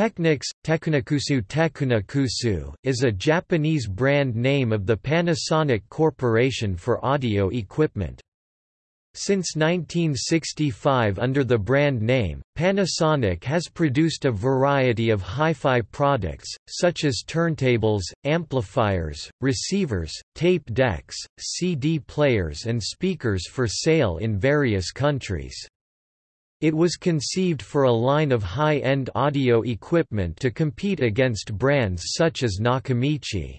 Technics, Tecunakusu Tecunakusu, is a Japanese brand name of the Panasonic Corporation for audio equipment. Since 1965 under the brand name, Panasonic has produced a variety of hi-fi products, such as turntables, amplifiers, receivers, tape decks, CD players and speakers for sale in various countries. It was conceived for a line of high-end audio equipment to compete against brands such as Nakamichi.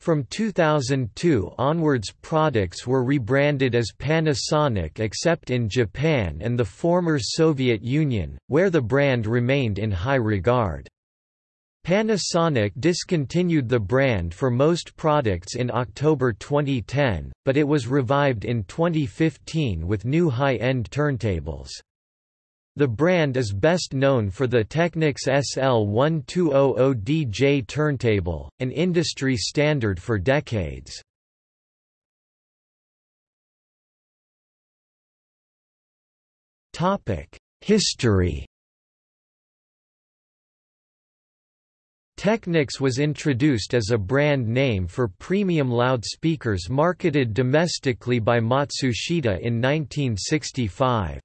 From 2002 onwards products were rebranded as Panasonic except in Japan and the former Soviet Union, where the brand remained in high regard. Panasonic discontinued the brand for most products in October 2010, but it was revived in 2015 with new high-end turntables. The brand is best known for the Technics SL1200DJ turntable, an industry standard for decades. History Technics was introduced as a brand name for premium loudspeakers marketed domestically by Matsushita in 1965.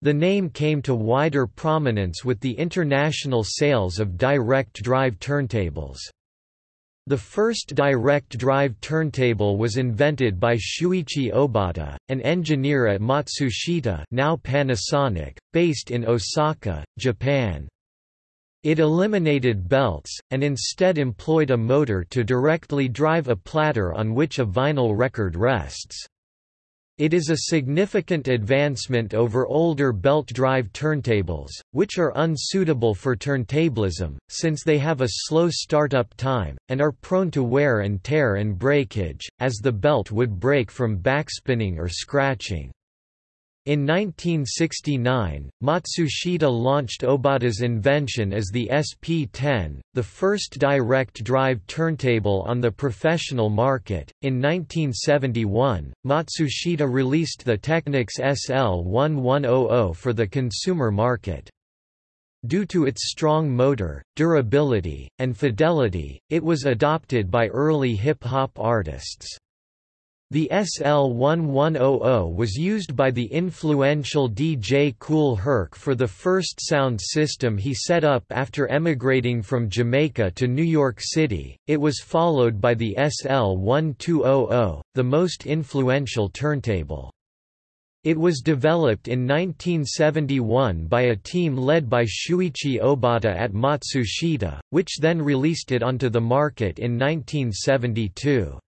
The name came to wider prominence with the international sales of direct drive turntables. The first direct drive turntable was invented by Shuichi Obata, an engineer at Matsushita now Panasonic, based in Osaka, Japan. It eliminated belts, and instead employed a motor to directly drive a platter on which a vinyl record rests. It is a significant advancement over older belt drive turntables, which are unsuitable for turntablism, since they have a slow startup time, and are prone to wear and tear and breakage, as the belt would break from backspinning or scratching. In 1969, Matsushita launched Obata's invention as the SP-10, the first direct drive turntable on the professional market. In 1971, Matsushita released the Technics SL1100 for the consumer market. Due to its strong motor, durability, and fidelity, it was adopted by early hip-hop artists. The SL1100 was used by the influential DJ Kool Herc for the first sound system he set up after emigrating from Jamaica to New York City. It was followed by the SL1200, the most influential turntable. It was developed in 1971 by a team led by Shuichi Obata at Matsushita, which then released it onto the market in 1972.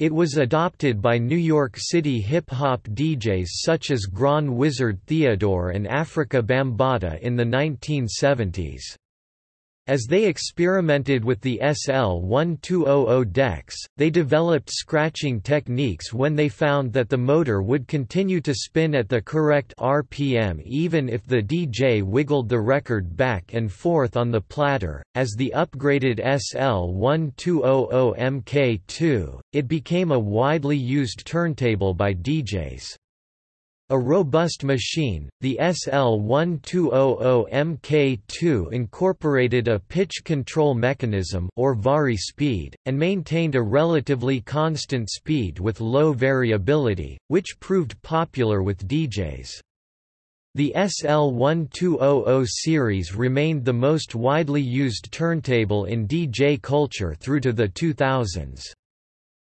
It was adopted by New York City hip-hop DJs such as Grand Wizard Theodore and Afrika Bambaataa in the 1970s. As they experimented with the SL1200 decks, they developed scratching techniques when they found that the motor would continue to spin at the correct RPM even if the DJ wiggled the record back and forth on the platter. As the upgraded SL1200 MK2, it became a widely used turntable by DJs. A robust machine, the SL1200MK2 incorporated a pitch control mechanism or vari speed, and maintained a relatively constant speed with low variability, which proved popular with DJs. The SL1200 series remained the most widely used turntable in DJ culture through to the 2000s.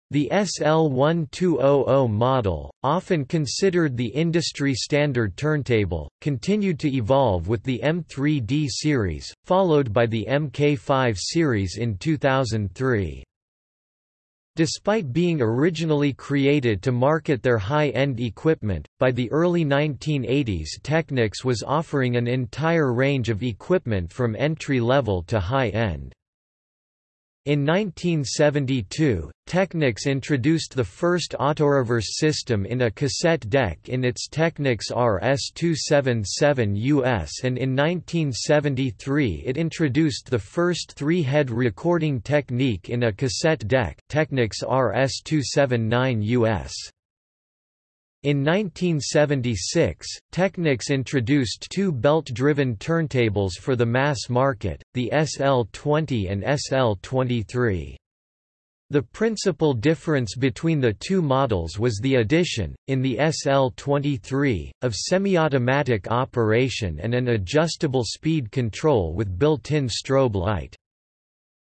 The SL1200 model, often considered the industry standard turntable, continued to evolve with the M3D series, followed by the MK5 series in 2003. Despite being originally created to market their high-end equipment, by the early 1980s Technics was offering an entire range of equipment from entry-level to high-end. In 1972, Technics introduced the first autoreverse system in a cassette deck in its Technics RS-277US and in 1973 it introduced the first three-head recording technique in a cassette deck Technics RS-279US. In 1976, Technics introduced two belt-driven turntables for the mass market, the SL-20 and SL-23. The principal difference between the two models was the addition, in the SL-23, of semi-automatic operation and an adjustable speed control with built-in strobe light.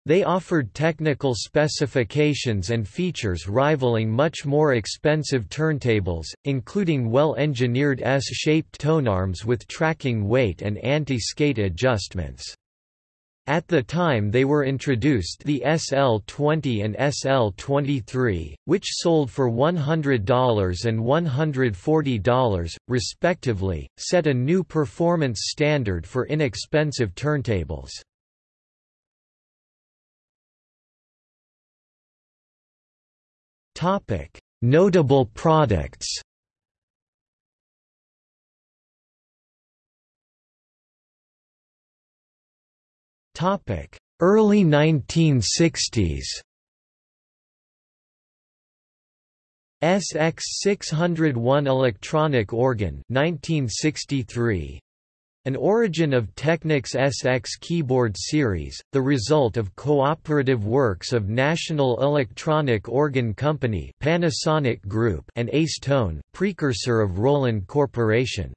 They offered technical specifications and features rivaling much more expensive turntables, including well-engineered S-shaped tonearms with tracking weight and anti-skate adjustments. At the time they were introduced the SL-20 and SL-23, which sold for $100 and $140, respectively, set a new performance standard for inexpensive turntables. Topic: Notable products. Topic: Early 1960s. SX601 electronic organ 1963 an origin of Technics SX keyboard series, the result of cooperative works of National Electronic Organ Company Panasonic Group and Ace Tone, precursor of Roland Corporation.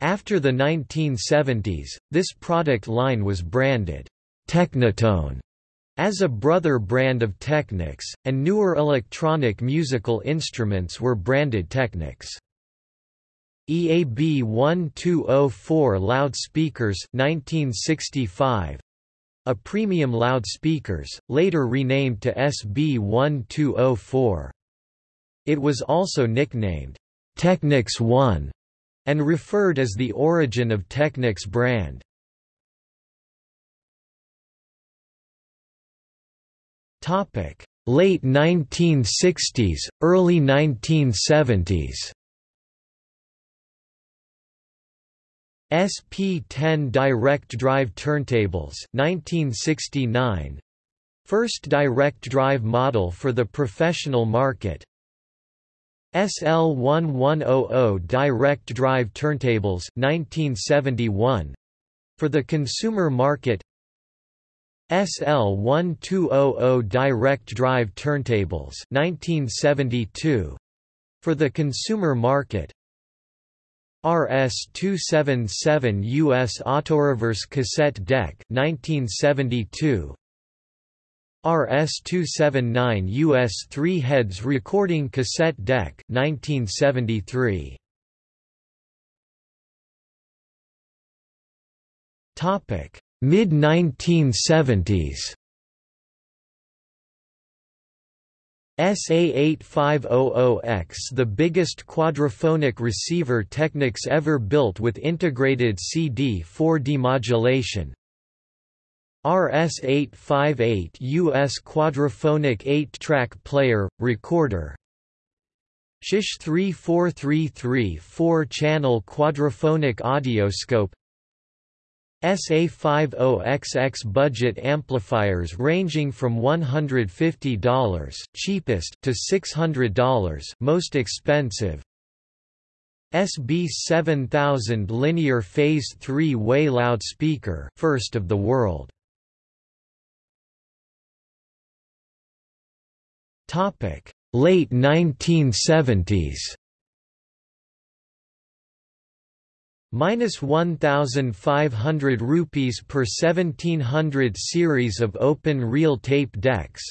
After the 1970s, this product line was branded Technitone as a brother brand of Technics, and newer electronic musical instruments were branded Technics. EAB 1204 loudspeakers 1965 a premium loudspeakers, later renamed to SB 1204. It was also nicknamed Technics 1 and referred as the origin of Technics brand. Topic: Late 1960s, early 1970s. SP10 direct drive turntables 1969 First direct drive model for the professional market. SL1100 direct drive turntables 1971 for the consumer market. SL1200 direct drive turntables 1972 for the consumer market RS-277 US Autoreverse cassette deck 1972 RS-279 US 3 heads recording cassette deck 1973 Topic Mid 1970s SA8500X the biggest quadraphonic receiver Technics ever built with integrated CD4 demodulation. RS858 US quadraphonic 8-track player, recorder. Shish 3433 4-channel quadraphonic audioscope SA50XX budget amplifiers ranging from $150 cheapest to $600 most expensive. SB7000 linear phase 3-way loudspeaker first of the world. Topic. Late 1970s minus 1500 rupees per 1700 series of open reel tape decks.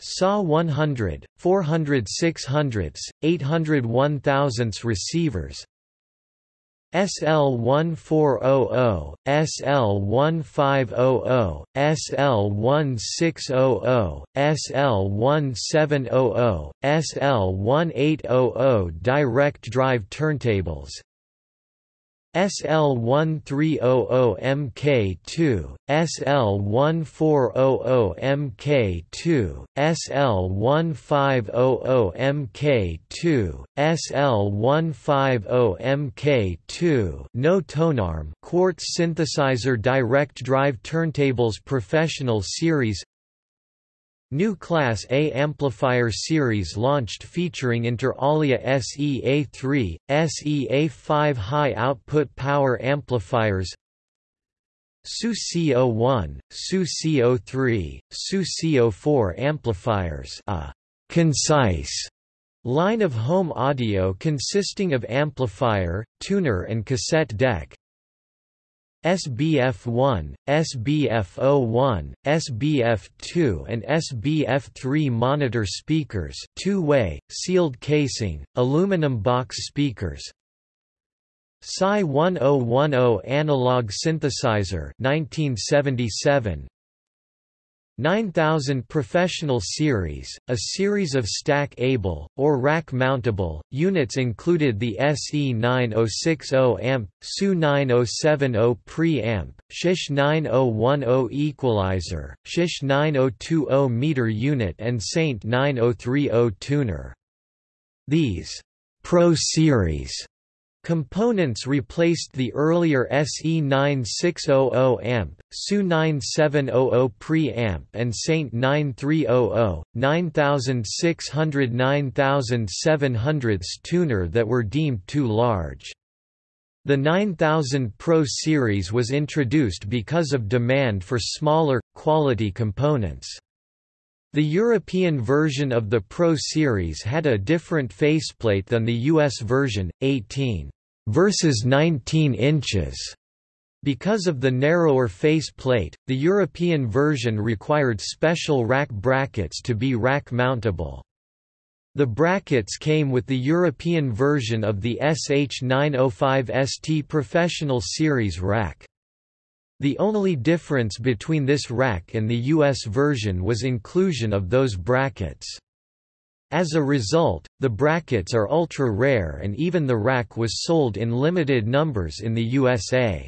SAW 100 400 600 800 1000 receivers. SL1400, SL1500, SL1600, SL1700, SL1800 direct drive turntables SL1300MK2, SL1400MK2, SL1500MK2, SL150MK2 no tonearm quartz synthesizer direct drive turntables professional series New Class A amplifier series launched featuring inter alia SEA3, SEA5 high output power amplifiers SU CO1, SU CO3, SU CO4 amplifiers a concise line of home audio consisting of amplifier, tuner and cassette deck SBF1, SBF01, SBF2 and SBF3 monitor speakers two-way, sealed casing, aluminum box speakers. SCI 1010 analog synthesizer 1977 9000 Professional Series, a series of stack-able, or rack-mountable, units included the SE9060 amp, SU9070 preamp, SHISH 9010 equalizer, SHISH 9020 meter unit and SAINT 9030 tuner. These Pro Series Components replaced the earlier SE9600 amp, SU9700 preamp and SAINT 9300, 9600 9700 tuner that were deemed too large. The 9000 Pro series was introduced because of demand for smaller, quality components. The European version of the Pro series had a different faceplate than the US version, 18 versus 19 inches. Because of the narrower face plate, the European version required special rack brackets to be rack mountable. The brackets came with the European version of the SH905ST Professional Series rack. The only difference between this rack and the US version was inclusion of those brackets. As a result, the brackets are ultra-rare and even the rack was sold in limited numbers in the USA.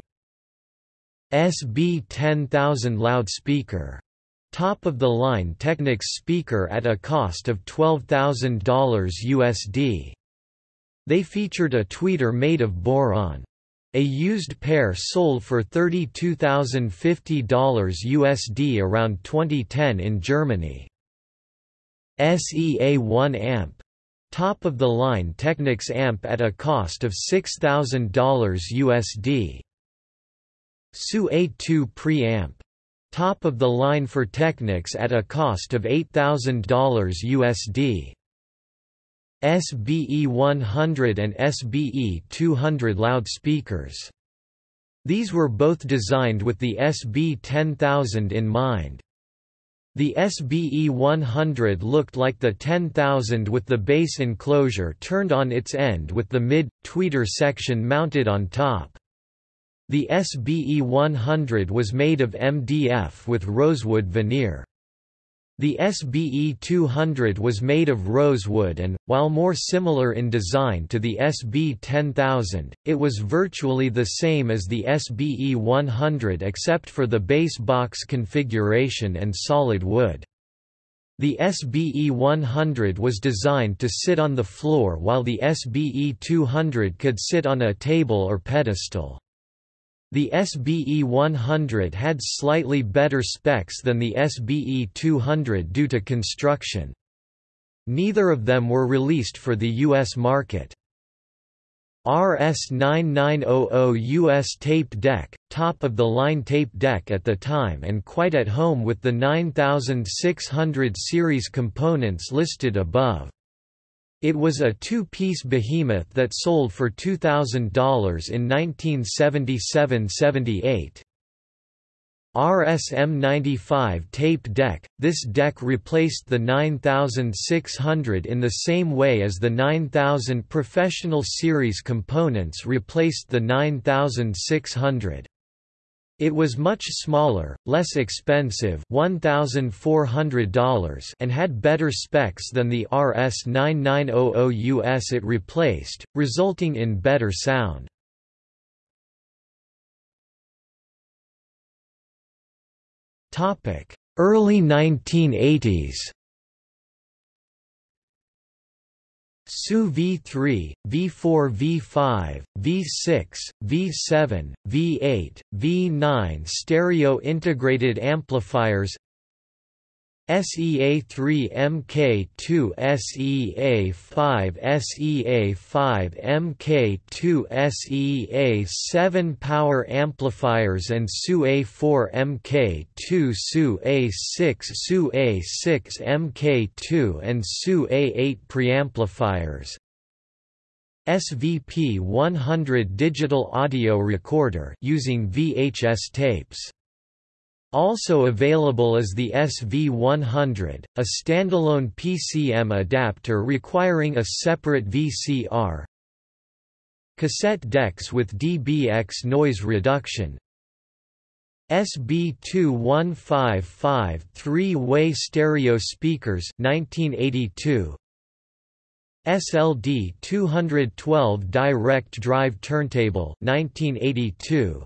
SB 10000 loudspeaker. Top-of-the-line Technics speaker at a cost of $12,000 USD. They featured a tweeter made of boron. A used pair sold for $32,050 USD around 2010 in Germany. SEA1 amp. Top of the line Technics amp at a cost of $6,000 USD. SU-A2 preamp. Top of the line for Technics at a cost of $8,000 USD. SBE 100 and SBE 200 loudspeakers. These were both designed with the SB 10000 in mind. The SBE 100 looked like the 10000 with the base enclosure turned on its end with the mid-tweeter section mounted on top. The SBE 100 was made of MDF with rosewood veneer. The SBE 200 was made of rosewood and, while more similar in design to the SB 10000, it was virtually the same as the SBE 100 except for the base box configuration and solid wood. The SBE 100 was designed to sit on the floor while the SBE 200 could sit on a table or pedestal. The SBE 100 had slightly better specs than the SBE 200 due to construction. Neither of them were released for the U.S. market. RS9900 US tape deck, top of the line tape deck at the time and quite at home with the 9600 series components listed above. It was a two-piece behemoth that sold for $2,000 in 1977–78. RSM95 tape deck – This deck replaced the 9600 in the same way as the 9000 Professional Series components replaced the 9600. It was much smaller, less expensive $1,400 and had better specs than the RS9900 US it replaced, resulting in better sound. Early 1980s SU V3, V4 V5, V6, V7, V8, V9 stereo integrated amplifiers SEA3 MK2 SEA5 SEA5 MK2 SEA7 power amplifiers and SU-A4 MK2 SU-A6 SU-A6 MK2 and SU-A8 preamplifiers. SVP 100 digital audio recorder using VHS tapes also available is the SV100, a standalone PCM adapter requiring a separate VCR. Cassette decks with DBX noise reduction. SB2155 three-way stereo speakers 1982. SLD 212 direct drive turntable 1982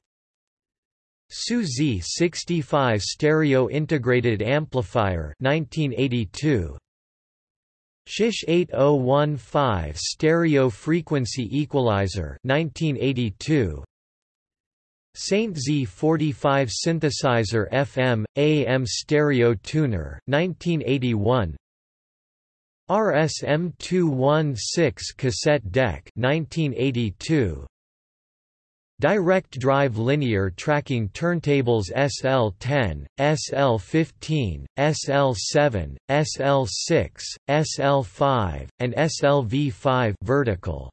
SU Z65 stereo integrated amplifier 1982 Shish 8015 stereo frequency equalizer 1982 Saint Z45 synthesizer FM AM stereo tuner 1981 RSM 216 cassette deck 1982 Direct drive linear tracking turntables SL10, SL15, SL7, SL6, SL5, and SLV5 vertical.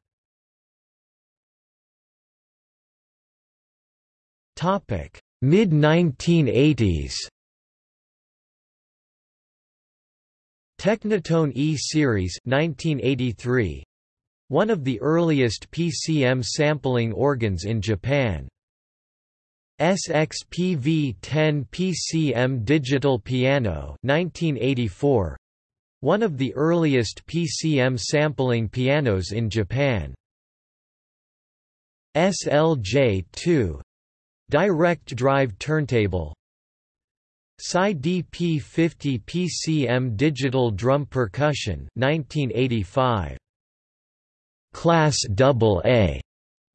Topic: Mid 1980s. Technitone E series 1983 one of the earliest PCM sampling organs in Japan. SXPV-10 PCM digital piano 1984 one of the earliest PCM sampling pianos in Japan. SLJ-2 direct drive turntable Psy DP50 PCM digital drum percussion 1985 Class AA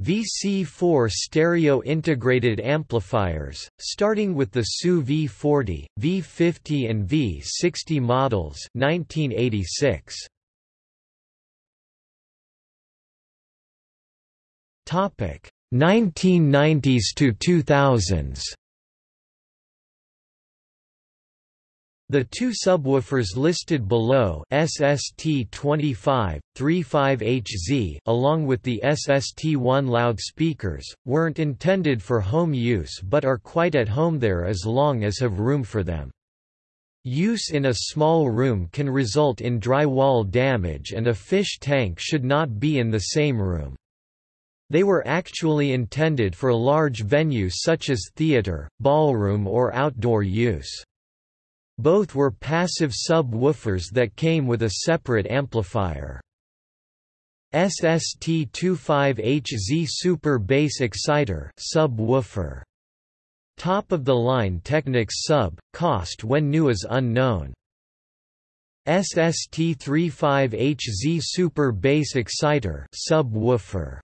VC4 stereo integrated amplifiers, starting with the SU V40, V50 and V60 models 1986. Topic 1990s to 2000s The two subwoofers listed below SST25, 35HZ along with the SST1 loudspeakers, weren't intended for home use but are quite at home there as long as have room for them. Use in a small room can result in drywall damage and a fish tank should not be in the same room. They were actually intended for large venues such as theater, ballroom or outdoor use. Both were passive sub-woofers that came with a separate amplifier. SST25HZ Super Bass Exciter subwoofer. Top of the line Technics sub, cost when new is unknown. SST35HZ Super Bass Exciter subwoofer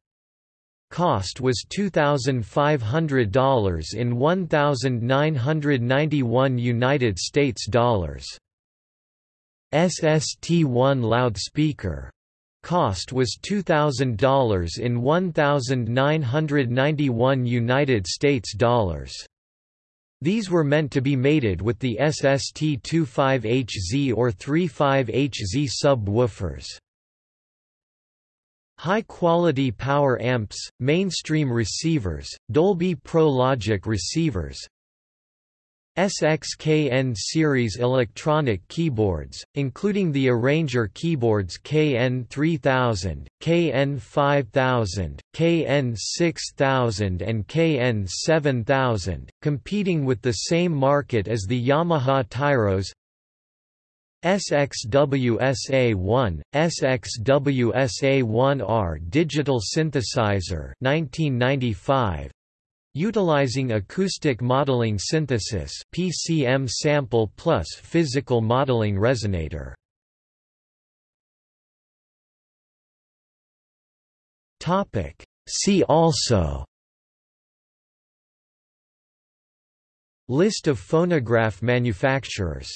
cost was $2,500 in 1,991 United States dollars. SST1 loudspeaker cost was $2,000 in 1,991 United States dollars. These were meant to be mated with the SST25HZ or 35HZ subwoofers. High-quality power amps, mainstream receivers, Dolby Pro Logic receivers, SXKN series electronic keyboards, including the Arranger keyboards KN3000, KN5000, KN6000 and KN7000, competing with the same market as the Yamaha Tyros SXWSA1, SXWSA1R digital synthesizer 1995 utilizing acoustic modeling synthesis PCM sample plus physical modeling resonator. Topic. See also. List of phonograph manufacturers